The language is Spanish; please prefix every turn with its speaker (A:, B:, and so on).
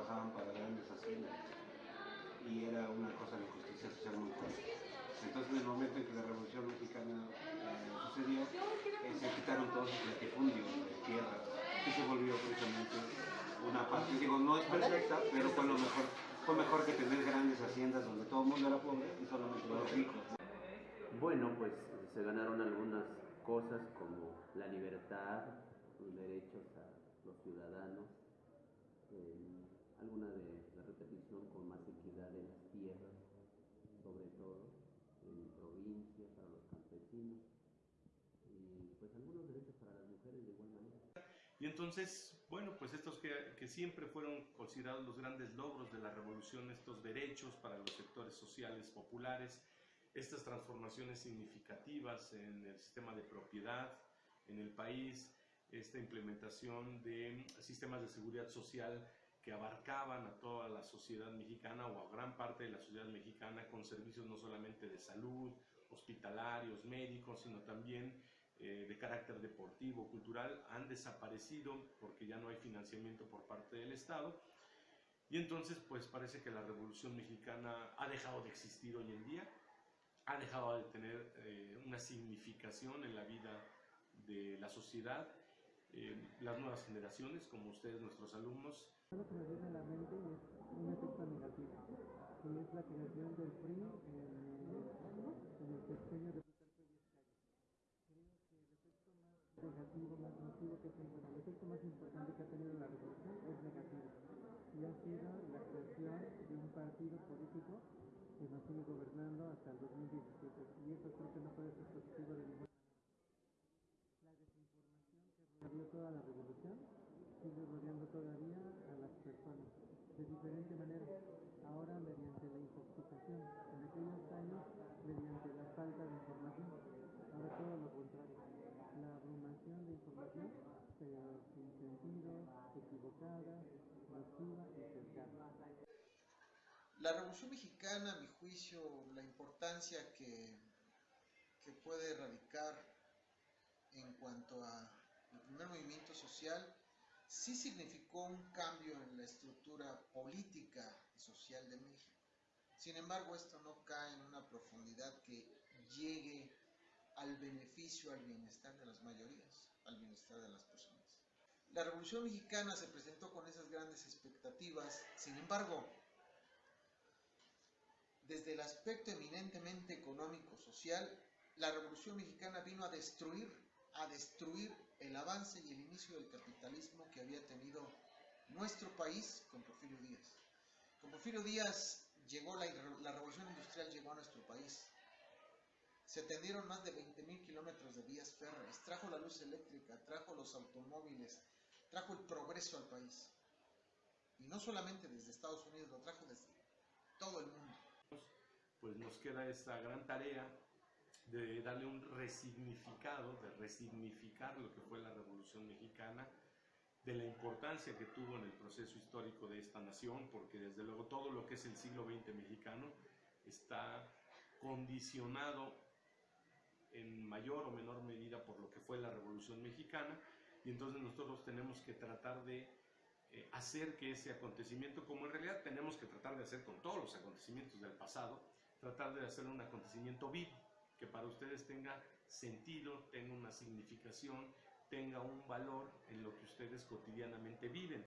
A: trabajaban para grandes haciendas y era una cosa de justicia social muy fuerte. Entonces, en el momento en que la Revolución Mexicana eh, sucedió, eh, se quitaron todos los latifundios de tierras, que se volvió precisamente una parte, digo, no es perfecta, pero fue lo mejor, fue mejor que tener grandes haciendas donde todo el mundo era pobre y solamente los ricos.
B: Bueno, pues se ganaron algunas cosas como la libertad, los derechos a los ciudadanos, eh, alguna de la repetición con más equidad de las tierras, sobre todo en provincias, para los campesinos, y pues algunos derechos para las mujeres de igual manera.
C: Y entonces, bueno, pues estos que, que, siempre fueron considerados los grandes logros de la revolución, estos derechos para los sectores sociales populares, estas transformaciones significativas en el sistema de propiedad en el país, esta implementación de sistemas de seguridad social que abarcaban a toda la sociedad mexicana o a gran parte de la sociedad mexicana con servicios no solamente de salud, hospitalarios, médicos, sino también eh, de carácter deportivo, cultural, han desaparecido porque ya no hay financiamiento por parte del Estado. Y entonces, pues parece que la Revolución Mexicana ha dejado de existir hoy en día, ha dejado de tener eh, una significación en la vida de la sociedad eh, las nuevas generaciones, como ustedes, nuestros alumnos.
D: Lo que me viene a la mente es un efecto negativo, que es la creación del PRI en, el sexenio de Plutarco. Creo que el efecto más negativo, más nocivo que ha tenido, el efecto más importante que ha tenido la revolución es negativo. Y ha sido la creación de un partido político que nos sigue gobernando hasta el 2017. Y eso creo que no puede ser positivo de ninguna manera. La toda la revolución sigue rodeando todavía a las personas de diferente manera. Ahora mediante la intoxicación, en aquellos años mediante la falta de información. Ahora todo lo contrario. La abrumación de información pero sin sentido, equivocada, nociva y cercana.
E: La Revolución Mexicana, a mi juicio, la importancia que, que puede radicar en cuanto a el primer movimiento social, sí significó un cambio en la estructura política y social de México. Sin embargo, esto no cae en una profundidad que llegue al beneficio, al bienestar de las mayorías, al bienestar de las personas. La Revolución Mexicana se presentó con esas grandes expectativas, sin embargo, desde el aspecto eminentemente económico-social, la Revolución Mexicana vino a destruir a destruir el avance y el inicio del capitalismo que había tenido nuestro país con Porfirio Díaz. Con Porfirio Díaz llegó la, la revolución industrial llegó a nuestro país. Se tendieron más de 20.000 kilómetros de vías férreas, trajo la luz eléctrica, trajo los automóviles, trajo el progreso al país. Y no solamente desde Estados Unidos, lo trajo desde todo el mundo.
C: Pues nos queda esta gran tarea de darle un resignificado, de resignificar lo que fue la Revolución Mexicana, de la importancia que tuvo en el proceso histórico de esta nación, porque desde luego todo lo que es el siglo XX mexicano está condicionado en mayor o menor medida por lo que fue la Revolución Mexicana, y entonces nosotros tenemos que tratar de eh, hacer que ese acontecimiento, como en realidad tenemos que tratar de hacer con todos los acontecimientos del pasado, tratar de hacer un acontecimiento vivo, que para ustedes tenga sentido, tenga una significación, tenga un valor en lo que ustedes cotidianamente viven.